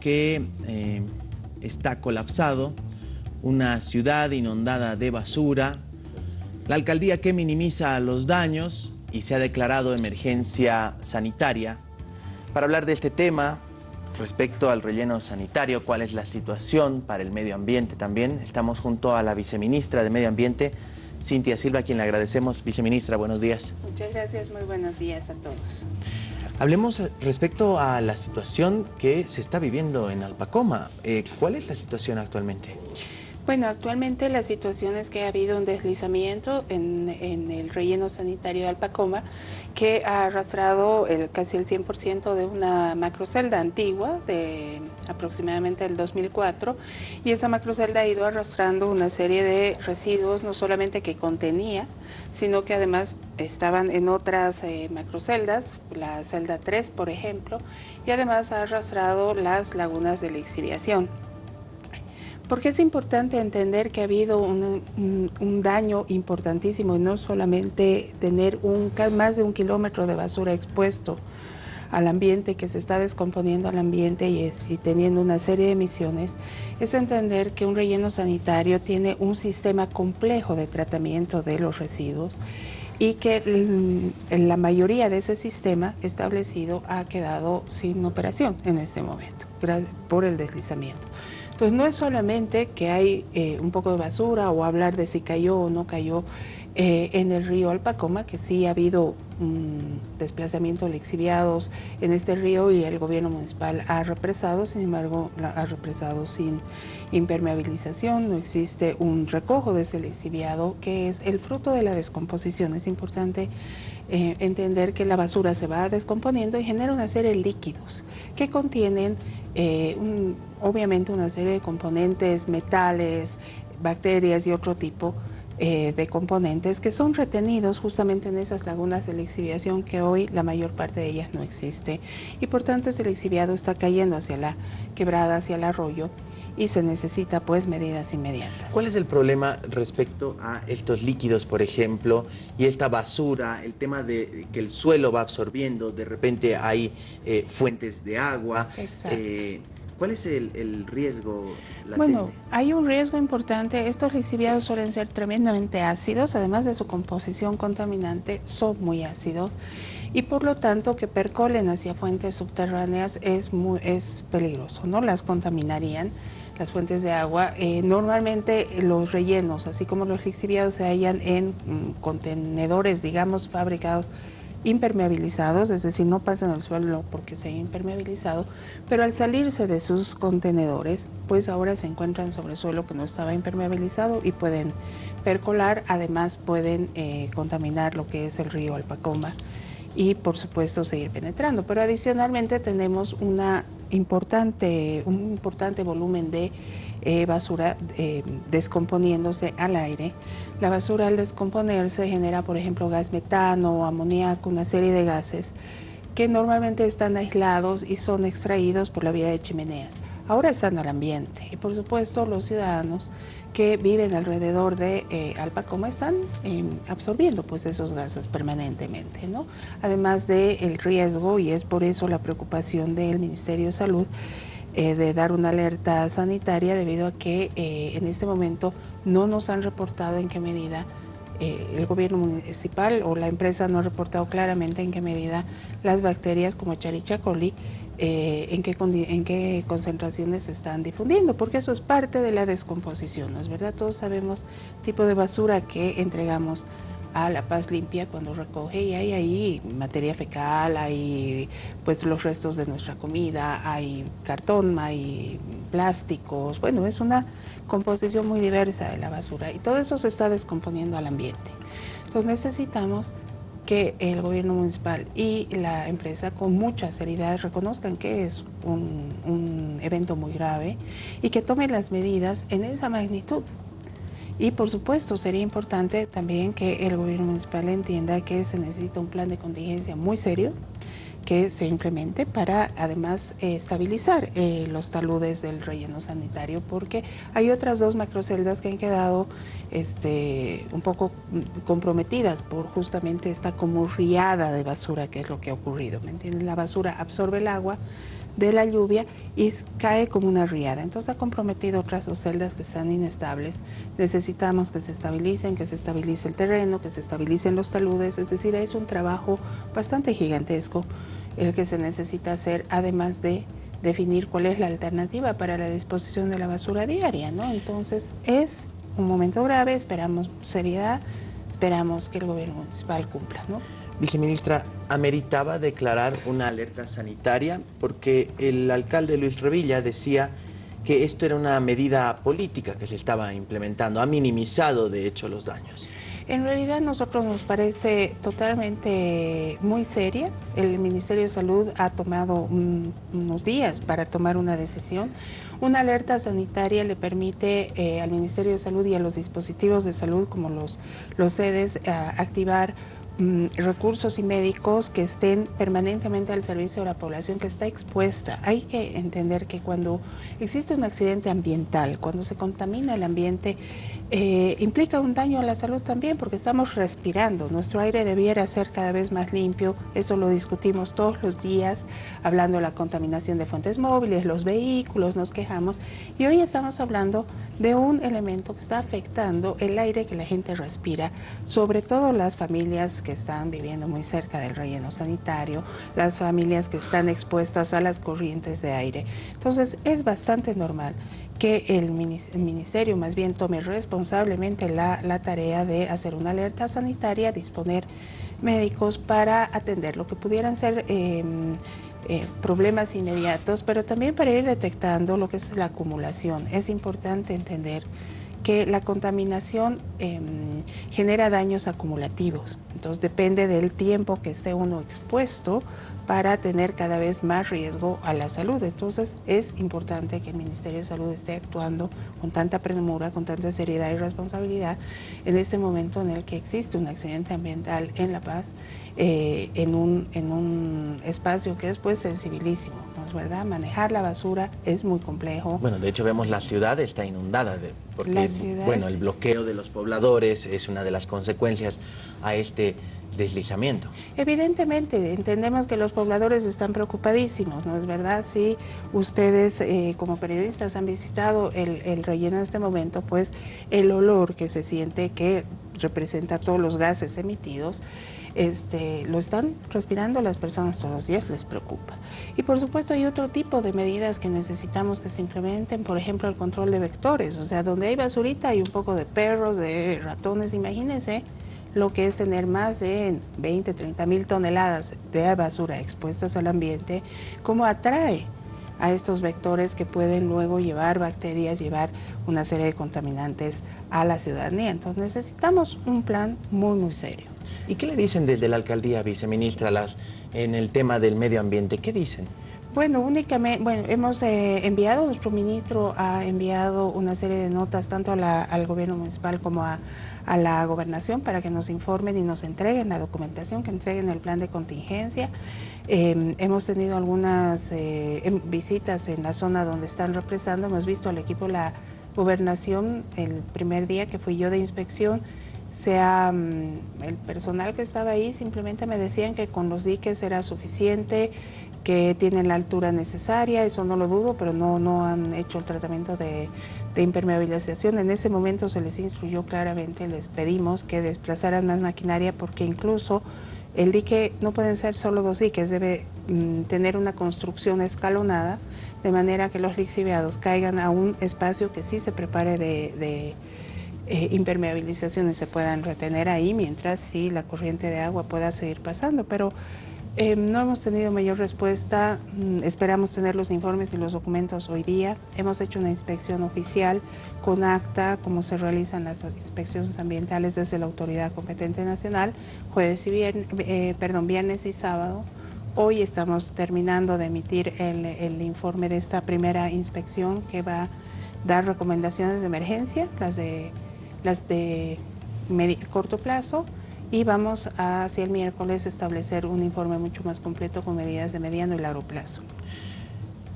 que eh, está colapsado, una ciudad inundada de basura, la alcaldía que minimiza los daños y se ha declarado emergencia sanitaria. Para hablar de este tema, respecto al relleno sanitario, cuál es la situación para el medio ambiente también, estamos junto a la viceministra de Medio Ambiente, Cintia Silva, a quien le agradecemos. Viceministra, buenos días. Muchas gracias, muy buenos días a todos. Hablemos respecto a la situación que se está viviendo en Alpacoma. Eh, ¿Cuál es la situación actualmente? Bueno, actualmente la situación es que ha habido un deslizamiento en, el relleno sanitario de Alpacoma que ha arrastrado casi el 100% de una macrocelda antigua de aproximadamente el 2004 y esa macrocelda ha ido arrastrando una serie de residuos no solamente que contenía, sino que además estaban en otras eh, macroceldas, la celda 3 por ejemplo, y además ha arrastrado las lagunas de la exiliación. Porque es importante entender que ha habido un, daño importantísimo y no solamente tener un, más de un kilómetro de basura expuesto al ambiente, que se está descomponiendo al ambiente y, y teniendo una serie de emisiones, es entender que un relleno sanitario tiene un sistema complejo de tratamiento de los residuos y que la mayoría de ese sistema establecido ha quedado sin operación en este momento por el deslizamiento. Entonces no es solamente que hay eh, un poco de basura o hablar de si cayó o no cayó eh, en el río Alpacoma, que sí ha habido un desplazamiento de exhibiados en este río y el gobierno municipal ha represado, sin embargo ha represado sin impermeabilización, no existe un recojo de ese exhibiado que es el fruto de la descomposición. Es importante eh, entender que la basura se va descomponiendo y genera una serie de líquidos que contienen un, obviamente una serie de componentes, metales, bacterias y otro tipo eh, de componentes que son retenidos justamente en esas lagunas de la exhibiación que hoy la mayor parte de ellas no existe y por tanto ese exhibiado está cayendo hacia la quebrada, hacia el arroyo y se necesita pues medidas inmediatas. ¿Cuál es el problema respecto a estos líquidos, por ejemplo, y esta basura, el tema de que el suelo va absorbiendo, de repente hay eh, fuentes de agua? Exacto. Eh, ¿Cuál es el, riesgo? Bueno, hay un riesgo importante. Estos lixiviados suelen ser tremendamente ácidos, además de su composición contaminante, son muy ácidos y por lo tanto que percolen hacia fuentes subterráneas es, muy, es peligroso, ¿no? Las contaminarían las fuentes de agua. Eh, normalmente los rellenos, así como los lixiviados, se hallan en mm, contenedores, digamos, fabricados impermeabilizados, es decir, no pasan al suelo porque se han impermeabilizado, pero al salirse de sus contenedores, pues ahora se encuentran sobre suelo que no estaba impermeabilizado y pueden percolar, además pueden eh, contaminar lo que es el río Alpacoma y por supuesto seguir penetrando. Pero adicionalmente tenemos una importante, un importante volumen de eh, basura eh, descomponiéndose al aire. La basura al descomponerse genera, por ejemplo, gas metano, amoníaco, una serie de gases que normalmente están aislados y son extraídos por la vía de chimeneas. Ahora están al ambiente y por supuesto los ciudadanos que viven alrededor de eh, Alpacoma están em, absorbiendo pues esos gases permanentemente, ¿no? Además del riesgo y es por eso la preocupación del Ministerio de Salud eh, de dar una alerta sanitaria debido a que eh, en este momento no nos han reportado en qué medida eh, el gobierno municipal o la empresa no ha reportado claramente en qué medida las bacterias como Charicha coli en, qué, en qué concentraciones se están difundiendo, porque eso es parte de la descomposición, ¿no es verdad? Todos sabemos tipo de basura que entregamos a La Paz Limpia cuando recoge y hay ahí materia fecal, hay pues los restos de nuestra comida, hay cartón, hay plásticos, bueno, es una composición muy diversa de la basura y todo eso se está descomponiendo al ambiente. Entonces necesitamos que el gobierno municipal y la empresa con mucha seriedad reconozcan que es un, un evento muy grave y que tomen las medidas en esa magnitud. Y por supuesto sería importante también que el gobierno municipal entienda que se necesita un plan de contingencia muy serio que se implemente para además eh, estabilizar eh, los taludes del relleno sanitario porque hay otras dos macroceldas que han quedado este, un poco comprometidas por justamente esta como riada de basura que es lo que ha ocurrido, ¿me entienden? La basura absorbe el agua, de la lluvia y cae como una riada. Entonces ha comprometido otras dos celdas que están inestables. Necesitamos que se estabilicen, que se estabilice el terreno, que se estabilicen los taludes, es decir, es un trabajo bastante gigantesco el que se necesita hacer, además de definir cuál es la alternativa para la disposición de la basura diaria, ¿no? Entonces es un momento grave, esperamos seriedad, esperamos que el gobierno municipal cumpla, ¿no? Viceministra, ¿ameritaba declarar una alerta sanitaria? Porque el alcalde Luis Revilla decía que esto era una medida política que se estaba implementando, ha minimizado de hecho los daños. En realidad a nosotros nos parece totalmente muy seria. El Ministerio de Salud ha tomado unos días para tomar una decisión. Una alerta sanitaria le permite eh, al Ministerio de Salud y a los dispositivos de salud como los, los sedes eh, activar Mm, recursos y médicos que estén permanentemente al servicio de la población que está expuesta. Hay que entender que cuando existe un accidente ambiental, cuando se contamina el ambiente, eh, implica un daño a la salud también porque estamos respirando. Nuestro aire debiera ser cada vez más limpio. Eso lo discutimos todos los días, hablando de la contaminación de fuentes móviles, los vehículos, nos quejamos. Y hoy estamos hablando de un elemento que está afectando el aire que la gente respira, sobre todo las familias que están viviendo muy cerca del relleno sanitario, las familias que están expuestas a las corrientes de aire. Entonces es bastante normal que el ministerio más bien tome responsablemente la, tarea de hacer una alerta sanitaria, disponer médicos para atender lo que pudieran ser em, eh, problemas inmediatos, pero también para ir detectando lo que es la acumulación. Es importante entender que la contaminación em, genera daños acumulativos, entonces depende del tiempo que esté uno expuesto para tener cada vez más riesgo a la salud. Entonces es importante que el Ministerio de Salud esté actuando con tanta premura, con tanta seriedad y responsabilidad en este momento en el que existe un accidente ambiental en La Paz, eh, en, un, en un espacio que es pues sensibilísimo, ¿no es verdad? Manejar la basura es muy complejo. Bueno, de hecho vemos la ciudad está inundada, de, porque bueno, el bloqueo de los pobladores es una de las consecuencias a este deslizamiento. Evidentemente, entendemos que los pobladores están preocupadísimos, ¿no es verdad? Si ustedes eh, como periodistas han visitado el, relleno en este momento, pues el olor que se siente que representa todos los gases emitidos, este, lo están respirando las personas todos los días, les preocupa. Y por supuesto hay otro tipo de medidas que necesitamos que se implementen, por ejemplo el control de vectores, o sea, donde hay basurita hay un poco de perros, de ratones, imagínense lo que es tener más de 20, 30 mil toneladas de basura expuestas al ambiente, cómo atrae a estos vectores que pueden luego llevar bacterias, llevar una serie de contaminantes a la ciudadanía. Entonces necesitamos un plan muy, muy serio. ¿Y qué le dicen desde la alcaldía, viceministra, las, en el tema del medio ambiente? ¿Qué dicen? Bueno, únicamente, bueno, hemos eh, enviado, nuestro ministro ha enviado una serie de notas tanto al gobierno municipal como a, la gobernación para que nos informen y nos entreguen la documentación, que entreguen el plan de contingencia. Em, hemos tenido algunas eh, em, visitas en la zona donde están represando, hemos visto al equipo de la gobernación el primer día que fui yo de inspección, sea mm, el personal que estaba ahí simplemente me decían que con los diques era suficiente, que tienen la altura necesaria, eso no lo dudo, pero no, no han hecho el tratamiento de, impermeabilización. En ese momento se les instruyó claramente, les pedimos que desplazaran más maquinaria porque incluso el dique no pueden ser solo dos diques, debe mm, tener una construcción escalonada de manera que los lixiviados caigan a un espacio que sí se prepare de, eh, impermeabilización y se puedan retener ahí mientras sí la corriente de agua pueda seguir pasando. Pero eh, no hemos tenido mayor respuesta, mm, esperamos tener los informes y los documentos hoy día. Hemos hecho una inspección oficial con acta, como se realizan las inspecciones ambientales desde la autoridad competente nacional, jueves y viernes, eh, perdón, viernes y sábado. Hoy estamos terminando de emitir el, informe de esta primera inspección que va a dar recomendaciones de emergencia, las de, las de corto plazo, y vamos a, hacia el miércoles, establecer un informe mucho más completo con medidas de mediano y largo plazo.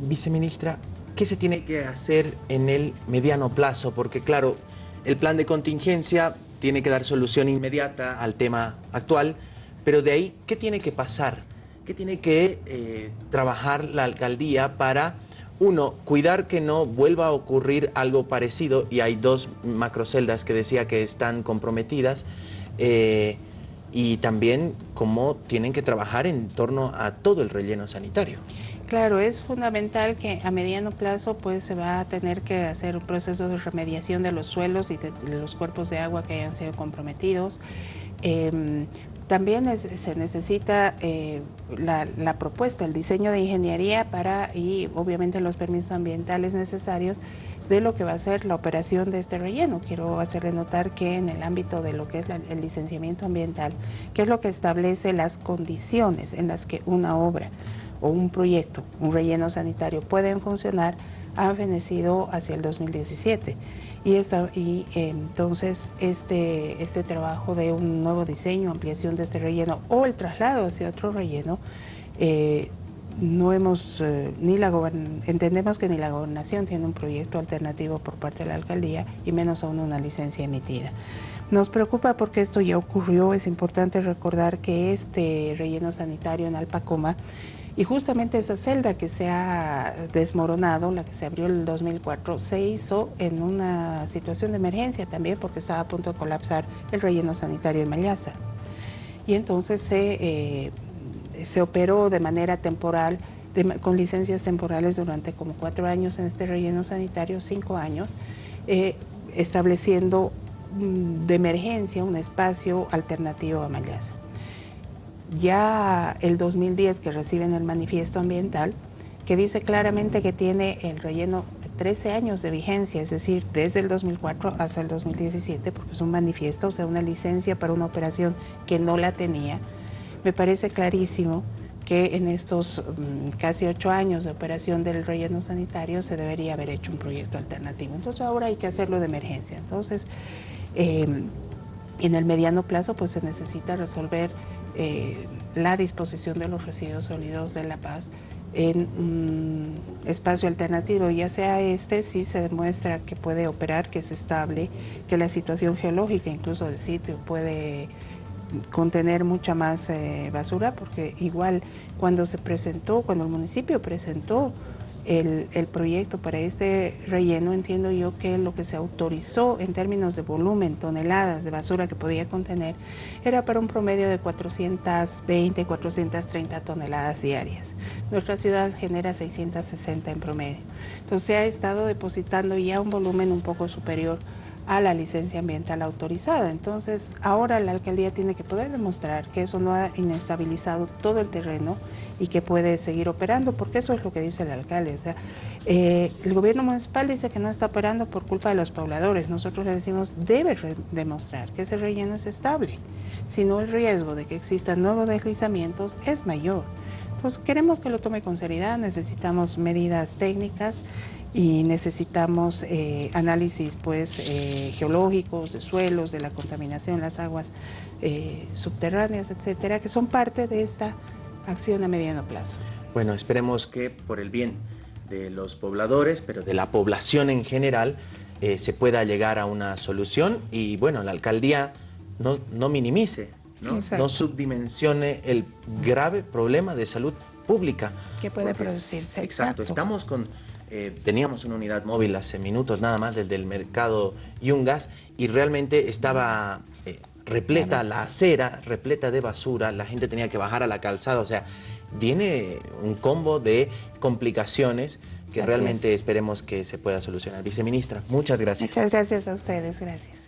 Viceministra, ¿qué se tiene que hacer en el mediano plazo? Porque claro, el plan de contingencia tiene que dar solución inmediata al tema actual, pero de ahí, ¿qué tiene que pasar? ¿qué tiene que eh, trabajar la alcaldía para, uno, cuidar que no vuelva a ocurrir algo parecido? Y hay dos macroceldas que decía que están comprometidas. Eh, y también cómo tienen que trabajar en torno a todo el relleno sanitario. Claro, es fundamental que a mediano plazo pues se va a tener que hacer un proceso de remediación de los suelos y de, los cuerpos de agua que hayan sido comprometidos. Em, también se necesita eh, la, propuesta, el diseño de ingeniería para y obviamente los permisos ambientales necesarios de lo que va a ser la operación de este relleno. Quiero hacerle notar que en el ámbito de lo que es el licenciamiento ambiental, que es lo que establece las condiciones en las que una obra o un proyecto, un relleno sanitario pueden funcionar, ha fenecido hacia el 2017. Y, esta, y entonces este, este trabajo de un nuevo diseño, ampliación de este relleno o el traslado hacia otro relleno, eh, no hemos, eh, ni la entendemos que ni la gobernación tiene un proyecto alternativo por parte de la alcaldía y menos aún una licencia emitida. Nos preocupa porque esto ya ocurrió, es importante recordar que este relleno sanitario en Alpacoma y justamente esa celda que se ha desmoronado, la que se abrió en el 2004, se hizo en una situación de emergencia también porque estaba a punto de colapsar el relleno sanitario de Mayaza. Y entonces se, eh, se operó de manera temporal, con licencias temporales durante como cuatro años en este relleno sanitario, cinco años, eh, estableciendo mm, de emergencia un espacio alternativo a Mayaza ya el 2010 que reciben el manifiesto ambiental, que dice claramente que tiene el relleno 13 años de vigencia, es decir, desde el 2004 hasta el 2017, porque es un manifiesto, o sea, una licencia para una operación que no la tenía. Me parece clarísimo que en estos mm, casi ocho años de operación del relleno sanitario se debería haber hecho un proyecto alternativo. Entonces ahora hay que hacerlo de emergencia. Entonces, em, en el mediano plazo pues se necesita resolver eh, la disposición de los residuos sólidos de La Paz en un espacio alternativo, ya sea este, si se demuestra que puede operar, que es estable, que la situación geológica incluso del sitio puede contener mucha más eh, basura, porque igual cuando se presentó, cuando el municipio presentó el, proyecto para este relleno, entiendo yo que lo que se autorizó en términos de volumen, toneladas de basura que podía contener, era para un promedio de 420, 430 toneladas diarias. Nuestra ciudad genera 660 en promedio. Entonces se ha estado depositando ya un volumen un poco superior a la licencia ambiental autorizada. Entonces ahora la alcaldía tiene que poder demostrar que eso no ha inestabilizado todo el terreno y que puede seguir operando, porque eso es lo que dice el alcalde. O sea, eh, el gobierno municipal dice que no está operando por culpa de los pobladores. Nosotros le decimos, debe demostrar que ese relleno es estable, si no el riesgo de que existan nuevos deslizamientos es mayor. Pues queremos que lo tome con seriedad, necesitamos medidas técnicas y necesitamos eh, análisis pues eh, geológicos, de suelos, de la contaminación, las aguas subterráneas, etcétera, que son parte de esta acción a mediano plazo. Bueno, esperemos que por el bien de los pobladores, pero de la población en general, eh, se pueda llegar a una solución y bueno, la alcaldía no, no minimice, ¿no? no subdimensione el grave problema de salud pública. Que puede producirse. Exacto, estamos con... Eh, teníamos una unidad móvil hace minutos nada más desde el mercado Yungas y realmente estaba eh, repleta la acera, repleta de basura, la gente tenía que bajar a la calzada, o sea, viene un combo de complicaciones que realmente esperemos que se pueda solucionar. Viceministra, muchas gracias. Muchas gracias a ustedes, gracias.